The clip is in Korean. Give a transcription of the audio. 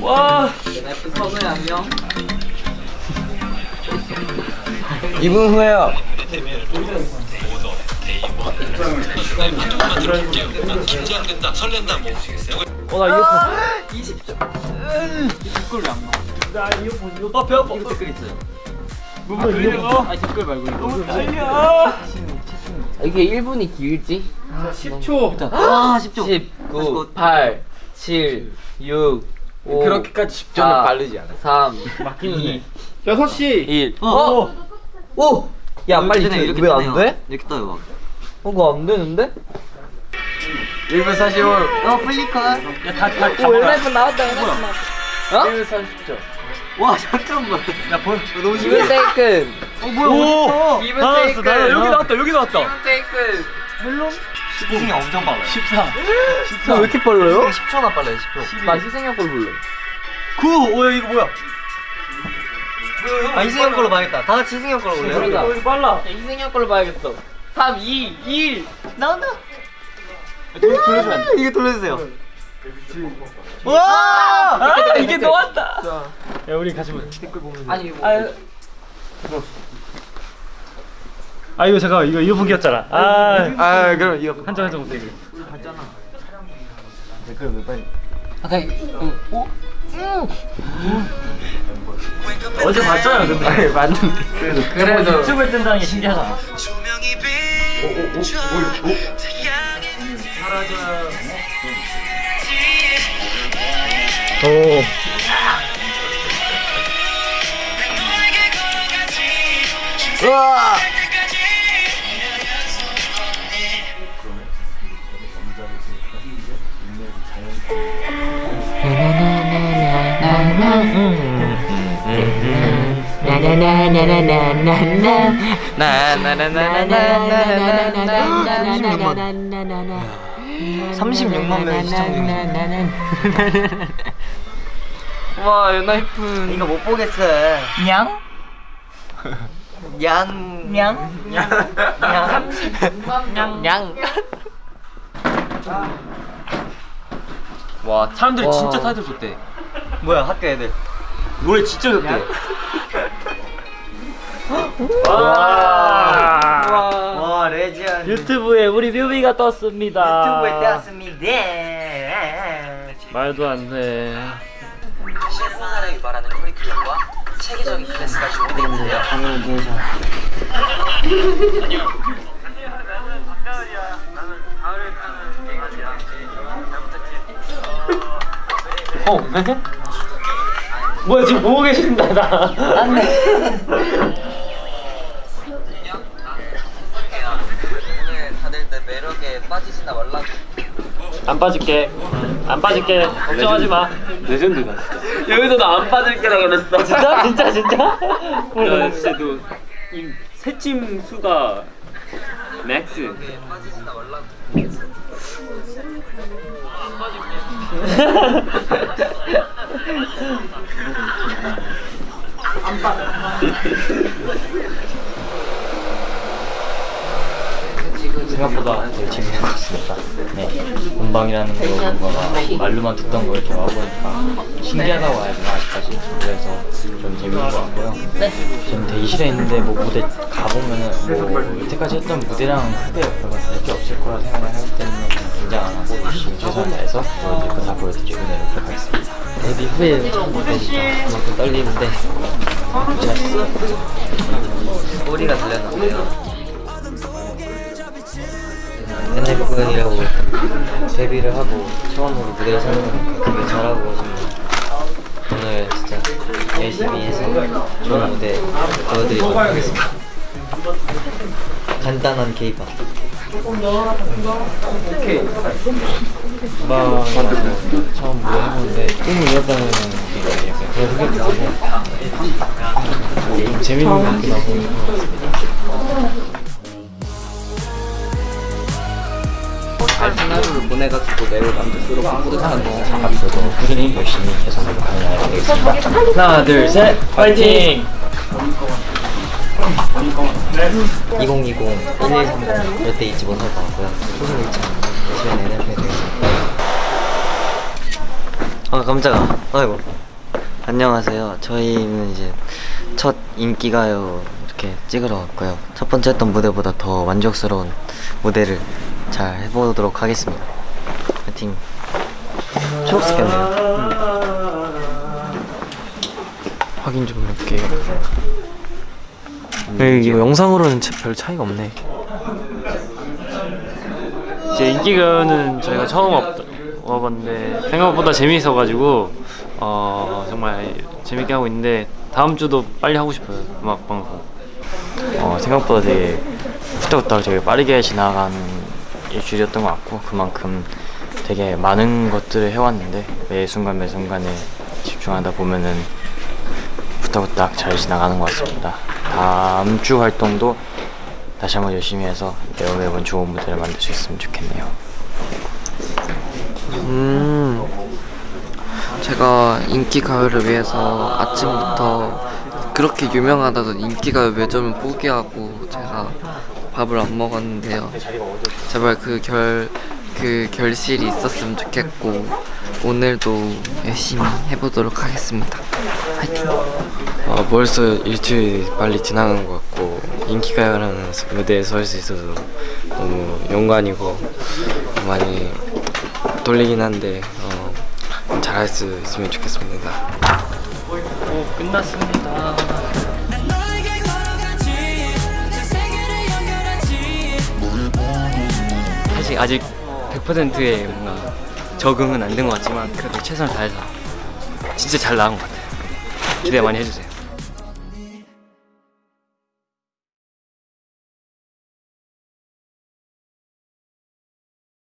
와. F 선우의 안녕 2분 후에요. 어나 이어폰. 20점 댓글 왜안 나와? 나 이어폰 이거. 아배 아파. 이거 댓글 있어요 무슨 이어폰? 아니 댓글 말고 이거 너무 떨려. 이게 1분이 길지? 10초. 아 10점 19, 8, 7, 6, 5. 그렇게까지 10점을 사, 바르지 않아 3, 막히는데. 2, 6시. 1. 어, 어? 오! 야, 빨리 이렇게 왜 뜨네요, 안 돼? 이렇게 떠요 어, 그거 안 되는데? 1분 45 어 플리커 야다 다 오, 연락분 나왔다, 연락분 나왔다. 어? 1분 30점 와 잠깐만 야 볼. 너무 기분 테이큰. 어 뭐야 오. 기분 나왔어. 테이큰. 나 여기 나왔다. 여기 나왔다. 기분 테이큰. 멜론. 희승이 엄청 빨라요 14. 왜 이렇게 빨라요? 10초나 빨라요 10초 나 희생형 걸 불러. 9. 오야 이거 뭐야? 아 희승이 형 걸로 봐야겠다 다 같이 희승이 형 걸로 볼래요? 그러자. 어 이거 빨라. 야, 희생형 걸로 봐야겠어. 3, 2, 1. 나온다 돌려주면 안 돼. 이거 돌려주세요 와! 아, 댓글, 이게 댓글. 나왔다. 야, 우리 같이 보자. 댓글 보면서. 아니, 이거. 아, 아 이거 잠깐 이거 이어폰 끼었잖아. 아, 아 그럼 이거 한점 한점 못해. 댓글 왜 빨리 아까 어? 어제 봤잖아, 근데. 아니 맞는데 그래도 그래도. 유튜브에 뜬다는 게 신기하잖아. 오. 우와 사람들이 와, 레전 유튜브에 우리 뮤비가 떴습니다. 유튜브에 떴습니다. 말도 안 돼. 실폰 사랑이 말하는 커리큘럼과 체계적인 클래스가 준비되는데요. 방을 위해서. 안녕. 어, 왜? 뭐야 지금 보고 계신다 나. 안돼. 빠지지나 말라고 안 빠질게. 안 빠질게. 걱정하지 마. 레전드다 진짜. 여기서 나 안 빠질 거라 그랬어. 진짜 진짜 진짜. 야 진짜 너이 새침 수가 맥스. 매력에 빠지지나 말라고 생각보다 되게 재밌는 것 같습니다. 네. 본방이라는 거가 말로만 듣던 걸 이렇게 와보니까 신기하다고 해야 되나 아직까지. 그래서 좀 재밌는 것 같고요. 좀 대기실에 있는데 뭐 무대 가보면은 뭐 여태까지 했던 무대랑 크게 별로 다를 게 없을 거라 생각을 하기 때문에 좀 긴장 안 하고 열심히 최선을 다해서 보여드릴 거다 보여드리고 내려오도록 하겠습니다. 데뷔 후에 첫 무대니까 그만큼 떨리는데 소리가 들렸는데요 NF이라고 데뷔를 하고 처음으로 무대에 서는 되게 잘하고 정말 오늘 진짜 열심히 해서 좋은 무대 보여드리도록 하겠습니다. 간단한 케이팝 막 처음 무대 해보는데 꿈을 이뤘다는 게 약간 그런 생각이 들어서 좀 재밌는 것도 나고 보내가지고 매우 만족스럽고 뿌듯한 거. 앞으로도 꾸준히 열심히 계속 노력하는 되겠습니다 하나 둘셋 파이팅! 2020, 1130 절대 잊지 못할 것 같고요 소신 잃지 않고 열심히 NF에 되겠습니다 아 깜짝아. 아이고. 안녕하세요. 저희는 이제 첫 인기가요 이렇게 찍으러 왔고요. 첫 번째 했던 무대보다 더 만족스러운 무대를 잘 해보도록 하겠습니다. 파이팅. 초록색이었네요. 확인 좀 해볼게요. 네, 이거 영상으로는 차- 별 차이가 없네. 이제 인기가요는 저희가 처음 와- 와봤는데 생각보다 재미있어가지고 어, 정말 재밌게 하고 있는데 다음 주도 빨리 하고 싶어요 음악 방송. 어, 생각보다 되게 후딱후딱 되게 빠르게 지나가는 일주일이었던 것 같고 그만큼 되게 많은 것들을 해왔는데 매 순간 매 순간에 집중하다 보면은 후딱후딱 잘 지나가는 것 같습니다. 다음 주 활동도 다시 한번 열심히 해서 매번 매번 좋은 무대를 만들 수 있으면 좋겠네요. 음, 제가 인기 가요를 위해서 아침부터 그렇게 유명하다던 인기 가요 매점을 포기하고 제가 밥을 안 먹었는데요. 제발 그 결 그 결실이 있었으면 좋겠고 오늘도 열심히 해보도록 하겠습니다. 화이팅! 아, 벌써 일주일이 빨리 지나간 것 같고 인기가요라는 무대에 설 수 있어서 너무 영광이고 많이 떨리긴 한데 어, 잘할 수 있으면 좋겠습니다. 오 끝났습니다. 사실 아직 100%의 뭔가 적응은 안 된 것 같지만 그래도 최선을 다해서 진짜 잘 나온 것 같아요. 기대 많이 해주세요.